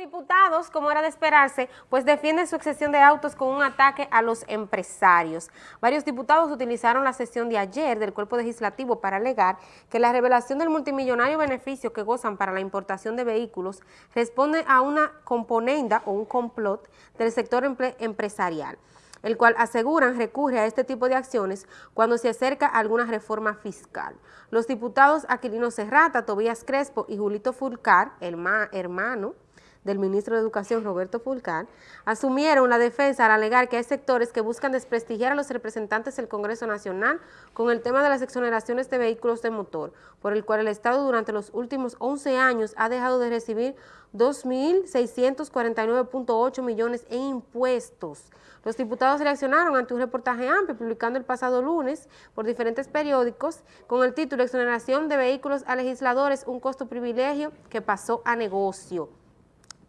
diputados, como era de esperarse, pues defienden su excesión de autos con un ataque a los empresarios. Varios diputados utilizaron la sesión de ayer del cuerpo legislativo para alegar que la revelación del multimillonario beneficio que gozan para la importación de vehículos responde a una componenda o un complot del sector empresarial el cual aseguran recurre a este tipo de acciones cuando se acerca alguna reforma fiscal. Los diputados Aquilino Serrata, Tobías Crespo y Julito Fulcar, hermano, del ministro de Educación Roberto Fulcar, asumieron la defensa al alegar que hay sectores que buscan desprestigiar a los representantes del Congreso Nacional con el tema de las exoneraciones de vehículos de motor, por el cual el Estado durante los últimos 11 años ha dejado de recibir 2.649.8 millones en impuestos. Los diputados reaccionaron ante un reportaje amplio publicando el pasado lunes por diferentes periódicos con el título Exoneración de vehículos a legisladores, un costo privilegio que pasó a negocio.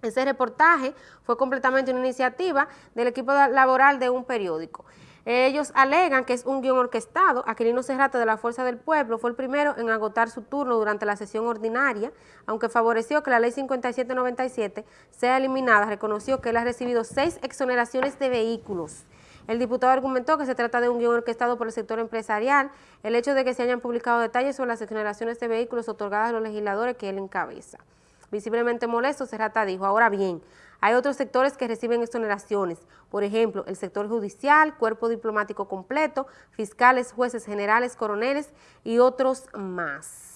Ese reportaje fue completamente una iniciativa del equipo laboral de un periódico. Ellos alegan que es un guion orquestado. Aquilino Serrata de la Fuerza del Pueblo fue el primero en agotar su turno durante la sesión ordinaria, aunque favoreció que la ley 5797 sea eliminada, reconoció que él ha recibido seis exoneraciones de vehículos. El diputado argumentó que se trata de un guion orquestado por el sector empresarial, el hecho de que se hayan publicado detalles sobre las exoneraciones de vehículos otorgadas a los legisladores que él encabeza. Visiblemente molesto, Serrata dijo, ahora bien, hay otros sectores que reciben exoneraciones, por ejemplo, el sector judicial, cuerpo diplomático completo, fiscales, jueces generales, coroneles y otros más.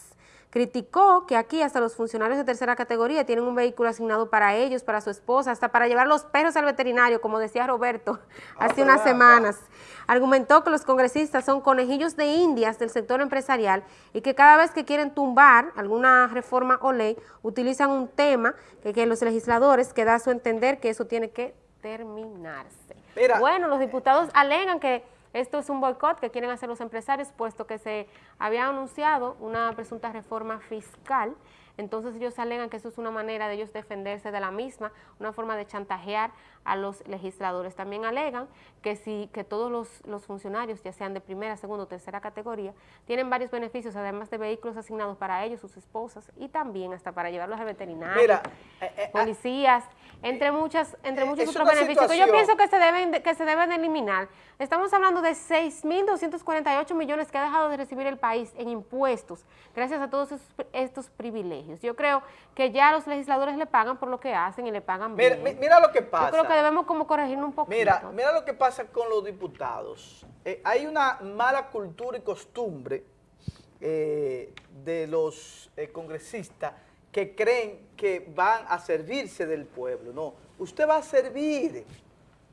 Criticó que aquí hasta los funcionarios de tercera categoría tienen un vehículo asignado para ellos, para su esposa, hasta para llevar los perros al veterinario, como decía Roberto ah, hace unas semanas. Argumentó que los congresistas son conejillos de indias del sector empresarial y que cada vez que quieren tumbar alguna reforma o ley, utilizan un tema que, que los legisladores que da a su entender que eso tiene que terminarse. Bueno, los diputados alegan que esto es un boicot que quieren hacer los empresarios, puesto que se había anunciado una presunta reforma fiscal. Entonces ellos alegan que eso es una manera de ellos defenderse de la misma, una forma de chantajear a los legisladores. También alegan que si que todos los, funcionarios, ya sean de primera, segunda o tercera categoría, tienen varios beneficios, además de vehículos asignados para ellos, sus esposas, y también hasta para llevarlos a veterinarios, eh, eh, ah, policías, entre muchas, entre muchos otros beneficios que yo pienso que se deben que se deben eliminar. Estamos hablando de 6.248 millones que ha dejado de recibir el país en impuestos, gracias a todos estos privilegios. Yo creo que ya los legisladores le pagan por lo que hacen y le pagan bien. Mira, lo que pasa. Yo creo que debemos como corregir un poquito. Mira, mira lo que pasa con los diputados. Eh, hay una mala cultura y costumbre eh, de los eh, congresistas que creen que van a servirse del pueblo. No, usted va a servir.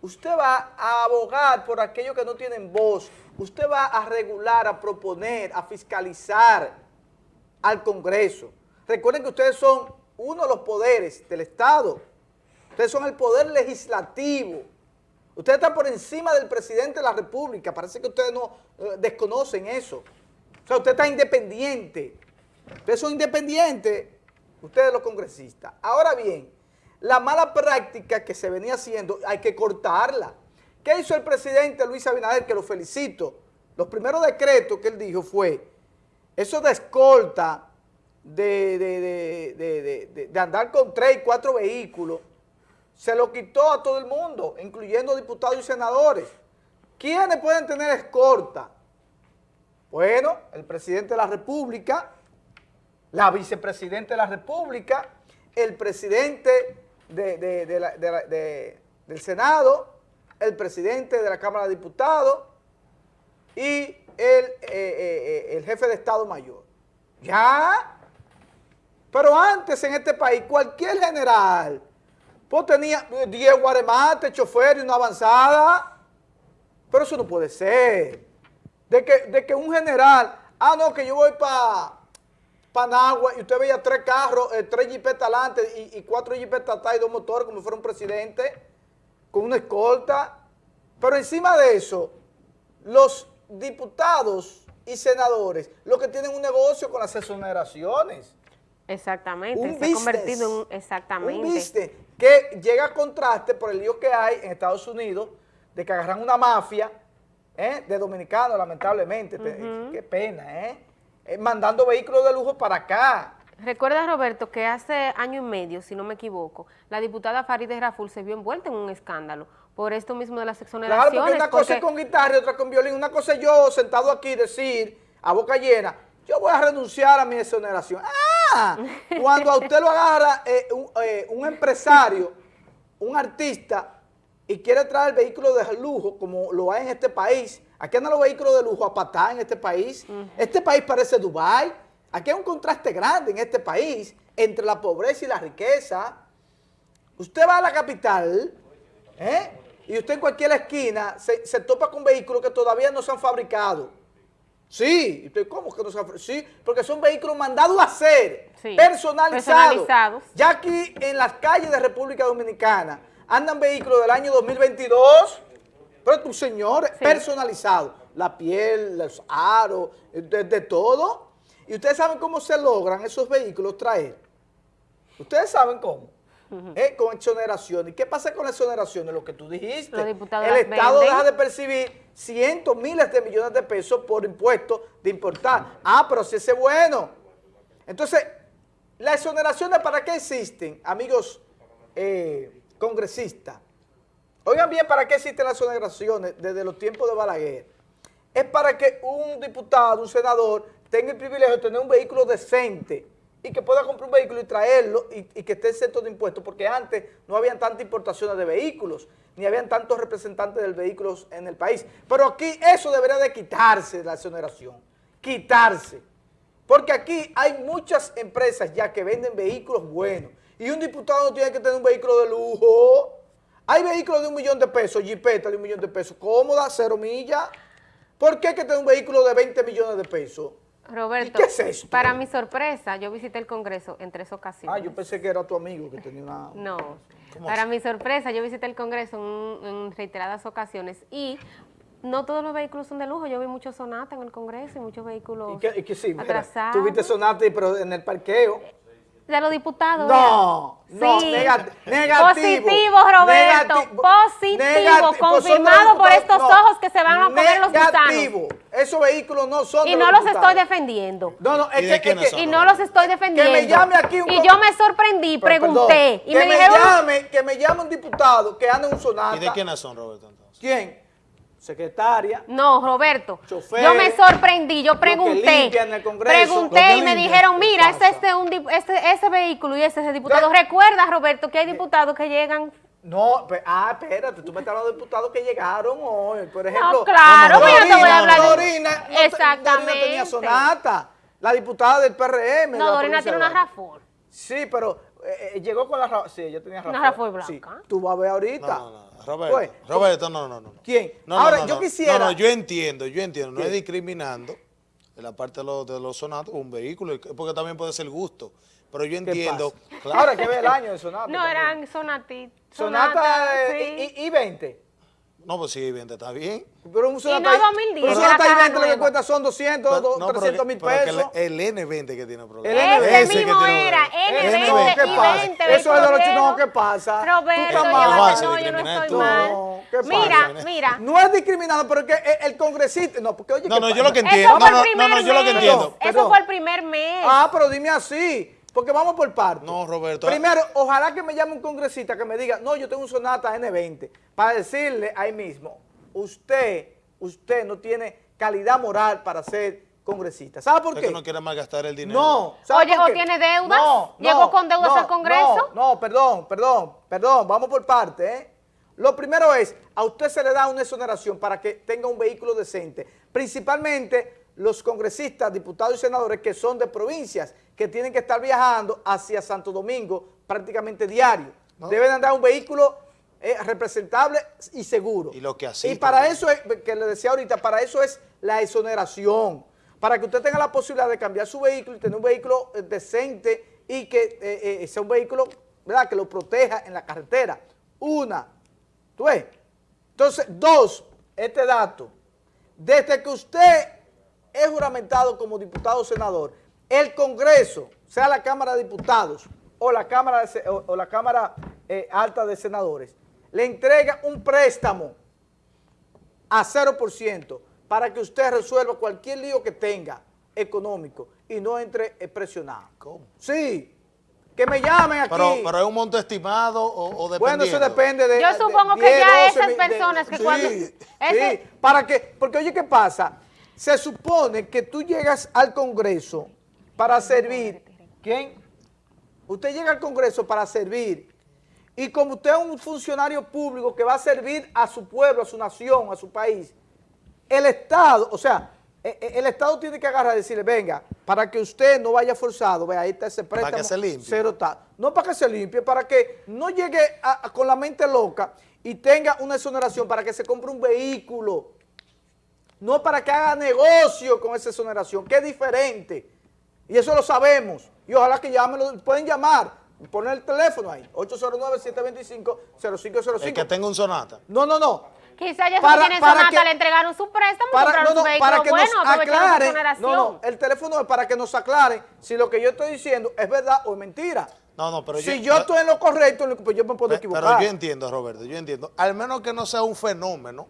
Usted va a abogar por aquellos que no tienen voz. Usted va a regular, a proponer, a fiscalizar al Congreso. Recuerden que ustedes son uno de los poderes del Estado. Ustedes son el poder legislativo. Ustedes están por encima del presidente de la República. Parece que ustedes no eh, desconocen eso. O sea, usted está independiente. Ustedes son independientes, ustedes los congresistas. Ahora bien, la mala práctica que se venía haciendo, hay que cortarla. ¿Qué hizo el presidente Luis Abinader? Que lo felicito. Los primeros decretos que él dijo fue, eso de escolta de, andar con tres y cuatro vehículos, se lo quitó a todo el mundo, incluyendo diputados y senadores. ¿Quiénes pueden tener escorta? Bueno, el presidente de la República, la vicepresidenta de la República, el presidente del Senado, el presidente de la Cámara de Diputados y el, eh, eh, el jefe de Estado Mayor. Ya pero antes en este país, cualquier general, pues tenía 10 guaremates, chofer y una avanzada. Pero eso no puede ser. De que, de que un general, ah, no, que yo voy para Panagua y usted veía tres carros, eh, tres jipetas adelante y, cuatro jipetas atrás y dos motores como fuera un presidente, con una escolta. Pero encima de eso, los diputados y senadores, lo que tienen un negocio con las exoneraciones. Exactamente, se ha convertido en exactamente. Un que llega a contraste por el lío que hay en Estados Unidos de que agarran una mafia ¿eh? de dominicanos, lamentablemente, qué pena, ¿eh? ¿eh? mandando vehículos de lujo para acá. Recuerda, Roberto, que hace año y medio, si no me equivoco, la diputada Farideh Raful se vio envuelta en un escándalo por esto mismo de las exoneraciones. Claro, porque una cosa es con guitarra y otra con violín. Una cosa es yo sentado aquí decir a boca llena, yo voy a renunciar a mi exoneración. ¡Ah! Cuando a usted lo agarra eh, eh, un, empresario, un artista, y quiere traer vehículos de lujo, como lo hay en este país, aquí andan los vehículos de lujo a patar en este país. Este país parece Dubái. Aquí hay un contraste grande en este país entre la pobreza y la riqueza. Usted va a la capital, ¿eh? y usted en cualquier esquina se, topa con vehículos que todavía no se han fabricado. Sí, ¿cómo que no se? Sí, porque son vehículos mandados a hacer, personalizados. Ya aquí en las calles de República Dominicana andan vehículos del año 2022, pero tu señor, personalizados. La piel, los aros, de todo. Y ustedes saben cómo se logran esos vehículos traer. Ustedes saben cómo. Eh, con exoneraciones. ¿Y qué pasa con exoneraciones? Lo que tú dijiste. el Estado deja de percibir cientos, miles de millones de pesos por impuestos de importar. Ah, pero si ese es bueno. Entonces, ¿las exoneraciones para qué existen, amigos eh, congresistas? Oigan bien, ¿para qué existen las exoneraciones desde los tiempos de Balaguer? Es para que un diputado, un senador, tenga el privilegio de tener un vehículo decente, y que pueda comprar un vehículo y traerlo y, que esté exento de impuestos, porque antes no habían tantas importaciones de vehículos, ni habían tantos representantes del vehículo en el país. Pero aquí eso debería de quitarse la exoneración, quitarse. Porque aquí hay muchas empresas ya que venden vehículos buenos y un diputado no tiene que tener un vehículo de lujo. Hay vehículos de un millón de pesos, jipeta de un millón de pesos, cómoda, cero millas. ¿Por qué hay que tener un vehículo de 20 millones de pesos? Roberto, para mi sorpresa, yo visité el Congreso en tres ocasiones. Ah, yo pensé que era tu amigo que tenía una... No, para mi sorpresa, yo visité el Congreso en, reiteradas ocasiones y no todos los vehículos son de lujo. Yo vi muchos Sonata en el Congreso y muchos vehículos ¿Y qué, sí, atrasados. Tuviste Sonata, pero en el parqueo de los diputados. No, no, negativo. Positivo, Roberto, positivo, confirmado por estos ojos que se van a comer los gusanos. Esos vehículos no son Y no los, estoy defendiendo. No, no, es que, es y no los estoy defendiendo. Que me llame aquí un Y yo me sorprendí, pregunté. y que me, llame, que me llame un diputado que anda en un sonata. ¿Y de quiénes son, Roberto, entonces? ¿Quién? Secretaria. No, Roberto, yo me sorprendí, yo pregunté, pregunté y me dijeron, mira, ese, este, un, este, ese vehículo y ese, ese diputado. Recuerda, Roberto, que hay diputados que llegan... No, ah, espérate, tú me estás hablando de diputados que llegaron hoy, por ejemplo. No, claro, no, yo te voy a hablar de... Dorina, no, Exactamente. Dorina tenía sonata, la diputada del PRM. No, Dorina tiene una RAFOR. Sí, pero eh, eh, llegó con la... Sí, ella tenía RAFOR. Una RAFOR blanca. Sí, tú vas a ver ahorita. No, no, Roberto, pues, Roberto, no, no, no. ¿Quién? No, Ahora, yo quisiera... No, no, yo entiendo, yo entiendo, no es discriminando en la parte de los, de los sonatos un vehículo, porque también puede ser gusto, pero yo entiendo... Claro. Ahora que ve el año de sonata. No, eran sonatitos. Sonata, sonata y, y, y 20. No, pues sí, 20 está bien. Pero un Sonata, y no 2010, pero Sonata y 20 lo que cuesta son 200, no, 300 mil pesos. el, N20 que tiene problema. El N20 Ese mismo era, N20 y 20. Eso es de los chinos, ¿qué pasa? Roberto, no, yo no estoy mal. Mira, mira. No es discriminado, pero es que el congresista, no, porque oye, No, no, yo lo que entiendo, no, no, no, yo lo que entiendo. Eso fue el primer mes. Ah, pero dime así. Porque vamos por partes. No, Roberto. Primero, ojalá que me llame un congresista que me diga, no, yo tengo un Sonata N20, para decirle ahí mismo, usted, usted no tiene calidad moral para ser congresista. ¿Sabe por qué? Porque no quiere malgastar el dinero. No. Oye, ¿o tiene deudas? No, ¿Llegó con deudas al Congreso? No, no, perdón, perdón, perdón, vamos por parte, ¿eh? Lo primero es, a usted se le da una exoneración para que tenga un vehículo decente, principalmente los congresistas, diputados y senadores que son de provincias, que tienen que estar viajando hacia Santo Domingo prácticamente diario. Deben andar un vehículo eh, representable y seguro. Y lo que así. Y para eso, es, que le decía ahorita, para eso es la exoneración. Para que usted tenga la posibilidad de cambiar su vehículo y tener un vehículo eh, decente y que eh, sea un vehículo ¿verdad? que lo proteja en la carretera. Una. ¿Tú ves? Entonces, dos, este dato. Desde que usted es juramentado como diputado o senador, el Congreso, sea la Cámara de Diputados o la Cámara, o, la cámara eh, Alta de Senadores, le entrega un préstamo a 0% para que usted resuelva cualquier lío que tenga económico y no entre eh, presionado. ¿Cómo? Sí, que me llamen aquí. Pero, pero es un monto estimado o, o bueno, dependiendo. eso depende de... Yo de supongo que 10, ya 12 esas mil- personas que sí, cuando- Sí, ese- para que... Porque oye, ¿qué pasa? Se supone que tú llegas al Congreso para servir... ¿Quién? Usted llega al Congreso para servir y como usted es un funcionario público que va a servir a su pueblo, a su nación, a su país, el Estado, o sea, e- e- el Estado tiene que agarrar y decirle, venga, para que usted no vaya forzado, vea, ahí está ese préstamo. que se limpie. Cero tal. No para que se limpie, para que no llegue a- a- con la mente loca y tenga una exoneración para que se compre un vehículo. No para que haga negocio con esa exoneración, que es diferente. Y eso lo sabemos. Y ojalá que llamen, lo- pueden llamar, poner el teléfono ahí, 809-725-0505. El que tenga un sonata. No, no, no. Quizá ellos Para- no tienen para sonata, que- le entregaron su préstamo Para, no, su no, para que bueno, nos aclaren. exoneración. No, no, el teléfono es para que nos aclaren si lo que yo estoy diciendo es verdad o es mentira. No, no, pero si yo, estoy en lo correcto, pues yo me puedo equivocar. Pero yo entiendo, Roberto, yo entiendo. Al menos que no sea un fenómeno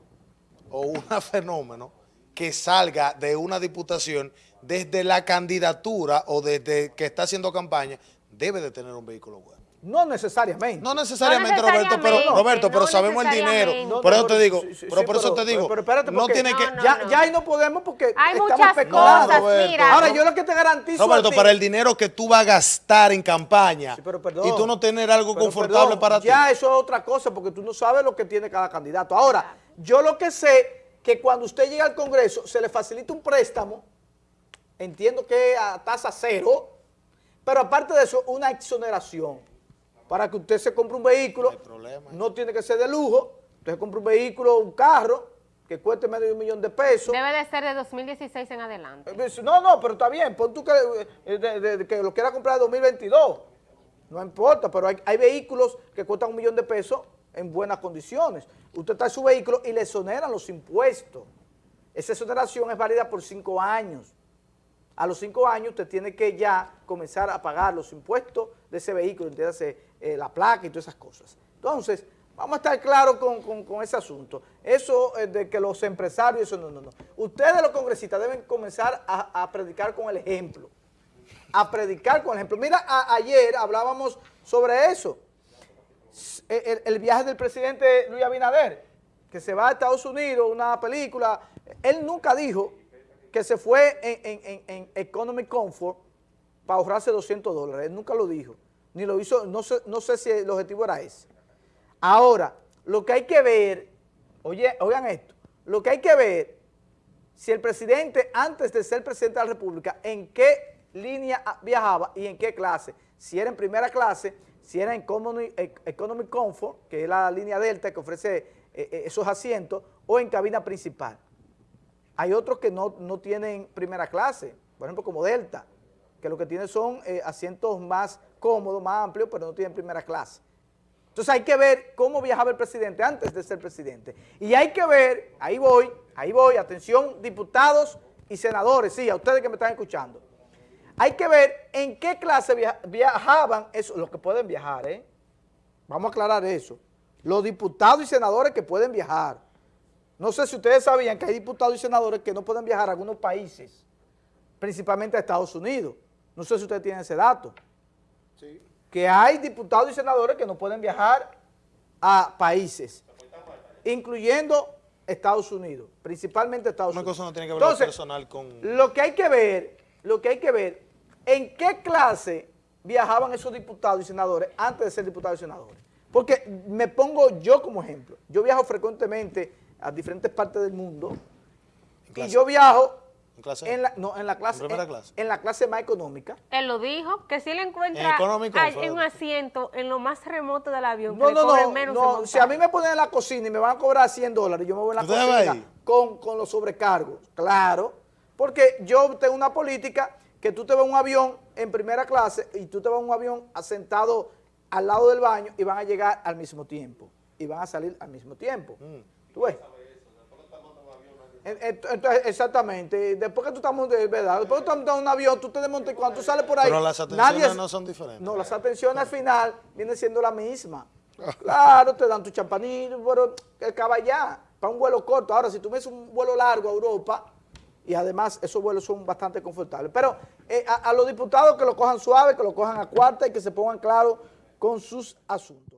o una fenómeno que salga de una diputación desde la candidatura o desde que está haciendo campaña, debe de tener un vehículo bueno. No necesariamente. No necesariamente, No Roberto, pero Roberto, pero no sabemos el dinero. por eso te digo, sí, sí, pero por eso pero- te digo, pero espérate, no tiene que... Ya, ya ahí no podemos porque Hay estamos muchas especulando. cosas, Roberto. mira. Ahora, yo lo que te garantizo Roberto, a ti- para el dinero que tú vas a gastar en campaña Sí, pero perdón. y tú no tener algo confortable perdón, para ti. Ya eso es otra cosa porque tú no sabes lo que tiene cada candidato. Ahora, yo lo que sé que cuando usted llega al Congreso se le facilita un préstamo, entiendo que a tasa cero, pero aparte de eso, una exoneración para que usted se compre un vehículo. No tiene que ser de lujo. Usted compra un vehículo, un carro, que cueste medio de un millón de pesos. Debe de ser de 2016 en adelante. Eh, No, no, pero está bien, pon tú que, eh, de- de- de que lo quiera comprar en 2022. No importa, pero hay, hay vehículos que cuestan un millón de pesos en buenas condiciones. Usted trae su vehículo y le exoneran los impuestos. Esa exoneración es válida por cinco años. A los cinco años usted tiene que ya comenzar a pagar los impuestos de ese vehículo, entiéndase, eh, la placa y todas esas cosas. Entonces, vamos a estar claros con, con- ese asunto. Eso eh, de que los empresarios, eso no, no, no. Ustedes los congresistas deben comenzar a, predicar con el ejemplo. A predicar con el ejemplo. Mira, ayer hablábamos sobre eso. El, viaje del presidente Luis Abinader, que se va a Estados Unidos, una película. Él nunca dijo que se fue en, en- Economic Comfort para ahorrarse 200 dólares. Él nunca lo dijo. Ni lo hizo, no sé, no sé si el objetivo era ese. Ahora, lo que hay que ver, oye, oigan esto, lo que hay que ver, si el presidente, antes de ser presidente de la República, en qué línea viajaba y en qué clase. Si era en primera clase, si era en Economy, e- Economic Comfort, que es la línea Delta que ofrece eh, eh, esos asientos, o en cabina principal. Hay otros que no, no tienen primera clase, por ejemplo como Delta, que lo que tiene son eh, asientos más cómodos, más amplios, pero no tienen primera clase. Entonces hay que ver cómo viajaba el presidente antes de ser presidente. Y hay que ver, ahí voy, ahí voy, atención diputados y senadores, sí, a ustedes que me están escuchando. Hay que ver en qué clase via- viajaban eso, los que pueden viajar, ¿eh? Vamos a aclarar eso. Los diputados y senadores que pueden viajar. No sé si ustedes sabían que hay diputados y senadores que no pueden viajar a algunos países, principalmente a Estados Unidos. No sé si ustedes tienen ese dato. Que hay diputados y senadores que no pueden viajar a países, incluyendo Estados Unidos, principalmente Estados Una Unidos. cosa no tiene que ver lo Entonces, personal con... lo que hay que ver, lo que hay que ver, en qué clase viajaban esos diputados y senadores antes de ser diputados y senadores. Porque me pongo yo como ejemplo. Yo viajo frecuentemente a diferentes partes del mundo y clase? yo viajo ¿En clase? en la, no, en la clase, ¿En clase? en la clase más económica. Él lo dijo, que si le En encuentra hay un asiento en lo más remoto del avión, No, que no, no, menos no. en Si a mí me ponen en la cocina y me van a cobrar 100 dólares, yo me voy en la ¿Usted va cocina con, con los sobrecargos. Claro, porque yo tengo una política que tú te vas a un avión en primera clase y tú te vas a un avión asentado al lado del baño y van a llegar al mismo tiempo. Y van a salir al mismo tiempo. Mm. ¿Tú ves? En- en- Entonces, exactamente. Después que tú estás montando, ¿verdad? Después que tú estás montando un avión, tú te desmontas y cuando tú sales por ahí. Pero las atenciones nadie- no son diferentes. No, las atenciones al final vienen siendo la misma. Claro, te dan tu champanillo, pero acaba ya, para un vuelo corto. Ahora, si tú ves un vuelo largo a Europa, y además esos vuelos son bastante confortables. Pero eh, a, a los diputados que lo cojan suave, que lo cojan a cuarta y que se pongan claros con sus asuntos.